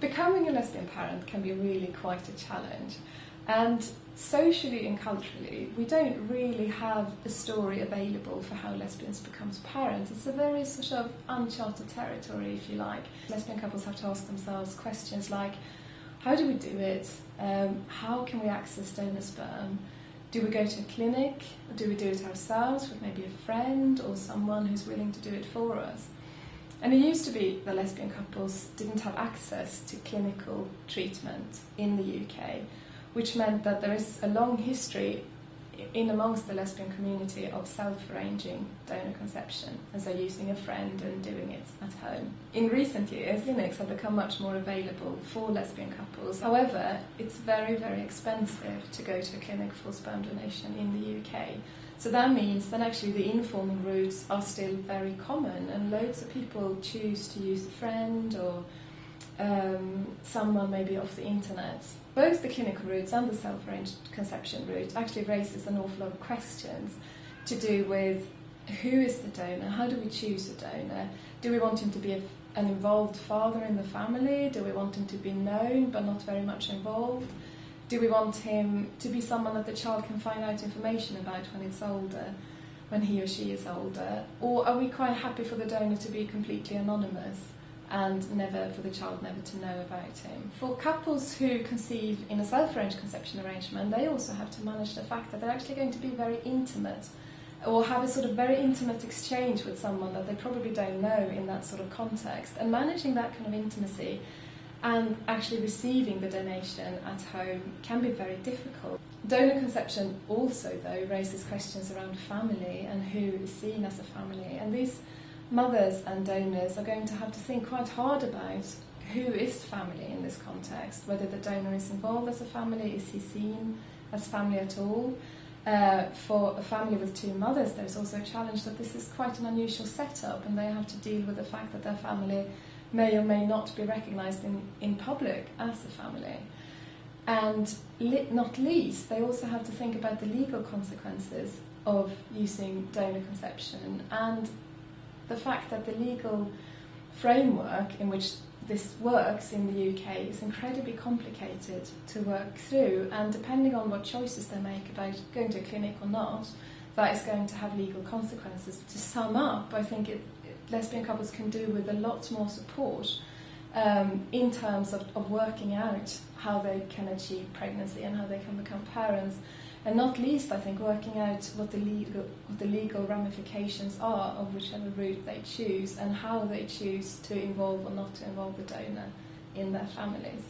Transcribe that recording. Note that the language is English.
becoming a lesbian parent can be really quite a challenge. And socially and culturally, we don't really have a story available for how lesbians become parents. It's a very sort of uncharted territory, if you like. Lesbian couples have to ask themselves questions like, how do we do it? Um, how can we access donor sperm? Do we go to a clinic? Do we do it ourselves with maybe a friend or someone who's willing to do it for us? And it used to be that lesbian couples didn't have access to clinical treatment in the UK, which meant that there is a long history in amongst the lesbian community of self-arranging donor conception, and so using a friend and doing it at home. In recent years, clinics have become much more available for lesbian couples. However, it's very, very expensive to go to a clinic for sperm donation in the UK. So that means that actually the informal routes are still very common, and loads of people choose to use a friend or um, someone maybe off the internet. Both the clinical routes and the self-arranged conception route actually raises an awful lot of questions to do with who is the donor, how do we choose a donor, do we want him to be a, an involved father in the family, do we want him to be known but not very much involved, do we want him to be someone that the child can find out information about when it's older, when he or she is older, or are we quite happy for the donor to be completely anonymous? And never for the child never to know about him. For couples who conceive in a self-arranged conception arrangement, they also have to manage the fact that they're actually going to be very intimate or have a sort of very intimate exchange with someone that they probably don't know in that sort of context. And managing that kind of intimacy and actually receiving the donation at home can be very difficult. Donor conception also, though, raises questions around family and who is seen as a family. And these mothers and donors are going to have to think quite hard about who is family in this context, whether the donor is involved as a family, is he seen as family at all. Uh, for a family with two mothers, there's also a challenge that this is quite an unusual setup and they have to deal with the fact that their family may or may not be recognised in, in public as a family. And not least, they also have to think about the legal consequences of using donor conception and the fact that the legal framework in which this works in the UK is incredibly complicated to work through and depending on what choices they make about going to a clinic or not, that is going to have legal consequences. To sum up, I think it, lesbian couples can do with a lot more support um, in terms of, of working out how they can achieve pregnancy and how they can become parents and not least, I think, working out what the legal, what the legal ramifications are of whichever route they choose and how they choose to involve or not to involve the donor in their families.